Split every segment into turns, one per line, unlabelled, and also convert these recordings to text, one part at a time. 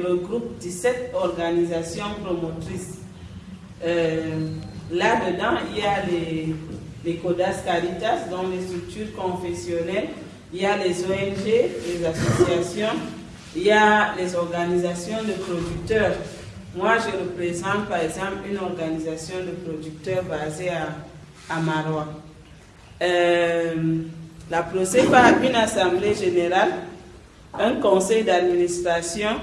regroupe 17 organisations promotrices. Euh, là-dedans, il y a les, les CODAS Caritas, dont les structures confessionnelles, il y a les ONG, les associations, il y a les organisations de producteurs. Moi, je représente par exemple une organisation de producteurs basée à, à Marois. Euh, la PROCEPA a une assemblée générale, un conseil d'administration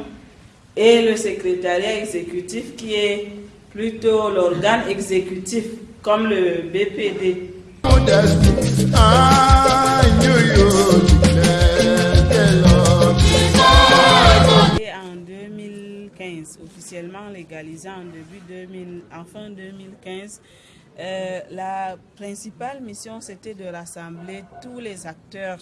et le secrétariat exécutif qui est plutôt l'organe exécutif comme le BPD. En 2015, officiellement légalisé en début 2000, en fin 2015, euh, la principale mission c'était de rassembler tous les acteurs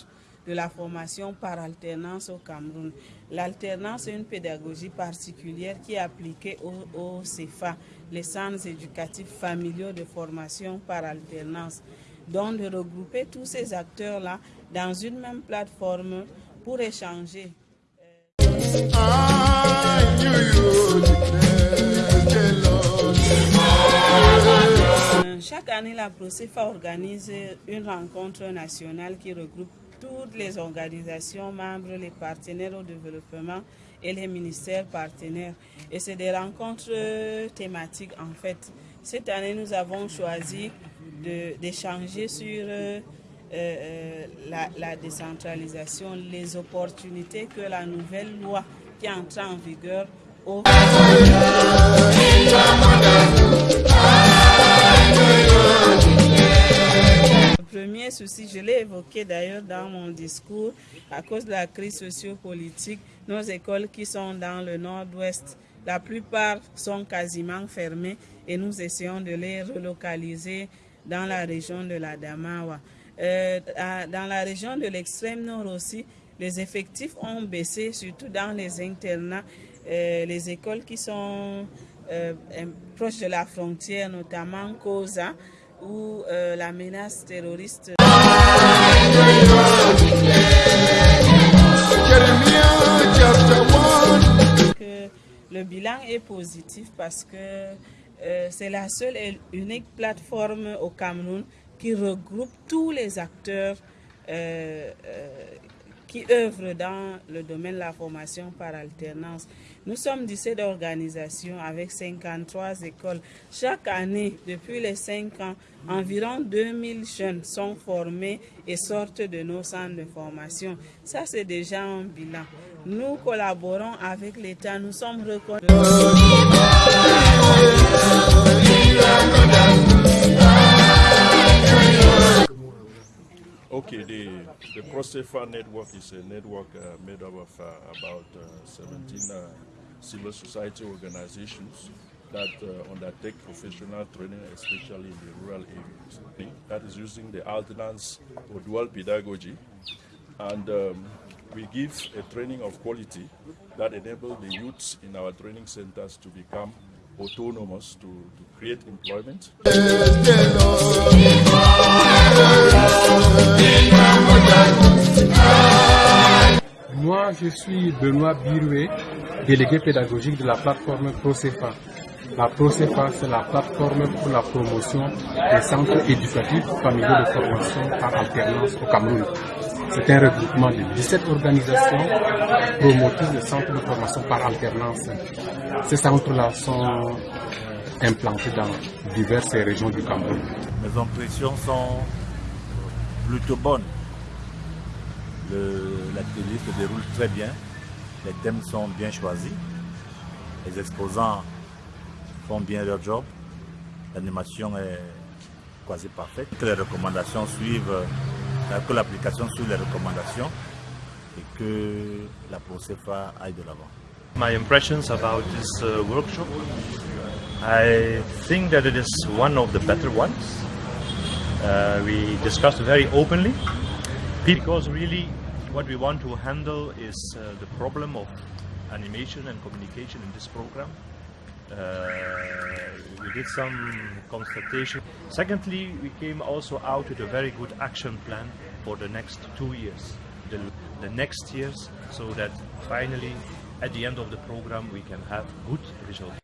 de la formation par alternance au Cameroun. L'alternance est une pédagogie particulière qui est appliquée au, au CEFA, les centres éducatifs familiaux de formation par alternance. Donc de regrouper tous ces acteurs-là dans une même plateforme pour échanger. Chaque année, la PROCEFA organise une rencontre nationale qui regroupe toutes les organisations membres, les partenaires au développement et les ministères partenaires. Et c'est des rencontres thématiques en fait. Cette année, nous avons choisi d'échanger sur euh, euh, la, la, décentralisation, les opportunités que la nouvelle loi qui entre en vigueur offre. Premier souci, je l'ai évoqué d'ailleurs dans mon discours, à cause de la crise sociopolitique, nos écoles qui sont dans le nord-ouest, la plupart sont quasiment fermées et nous essayons de les relocaliser dans la région de la Damawa. Euh, dans la région de l'extrême nord aussi, les effectifs ont baissé, surtout dans les internats, euh, les écoles qui sont euh, proches de la frontière, notamment Koza, où euh, la menace terroriste. Que le bilan est positif parce que euh, c'est la seule et unique plateforme au Cameroun qui regroupe tous les acteurs euh, qui œuvrent dans le domaine de la formation par alternance. Nous sommes 17 organisations avec 53 écoles. Chaque année, depuis les 5 ans, environ 2000 jeunes sont formés et sortent de nos centres de formation. Ça, c'est déjà un bilan. Nous collaborons avec l'État, nous sommes reconnus.
Okay, the, the ProSafer network is a network uh, made up of uh, about uh, 17 civil society organizations that uh, undertake professional training, especially in the rural areas. That is using the alternance or dual pedagogy. And um, we give a training of quality that enables the youths in our training centers to become autonomous to, to create employment.
Je suis Benoît Biroué, délégué pédagogique de la plateforme ProCEFA. La ProCEFA, c'est la plateforme pour la promotion des centres éducatifs familiaux de formation par alternance au Cameroun. C'est un regroupement de 17 organisations promotrices de centres de formation par alternance. Ces centres-là sont implantés dans diverses régions du Cameroun.
Mes impressions sont plutôt bonnes. L'atelier se déroule très bien, les thèmes sont bien choisis, les exposants font bien leur job, l'animation est quasi parfaite, que les recommandations suivent, que l'application suit les recommandations et que la ProCEFA aille de l'avant.
My impressions about this uh, workshop, I think that it is one of the better ones. Uh, we discussed very openly because really what we want to handle is uh, the problem of animation and communication in this program. Uh, we did some consultation. Secondly, we came also out with a very good action plan for the next two years, the, the next years, so that finally
at the end of the program we can have good results.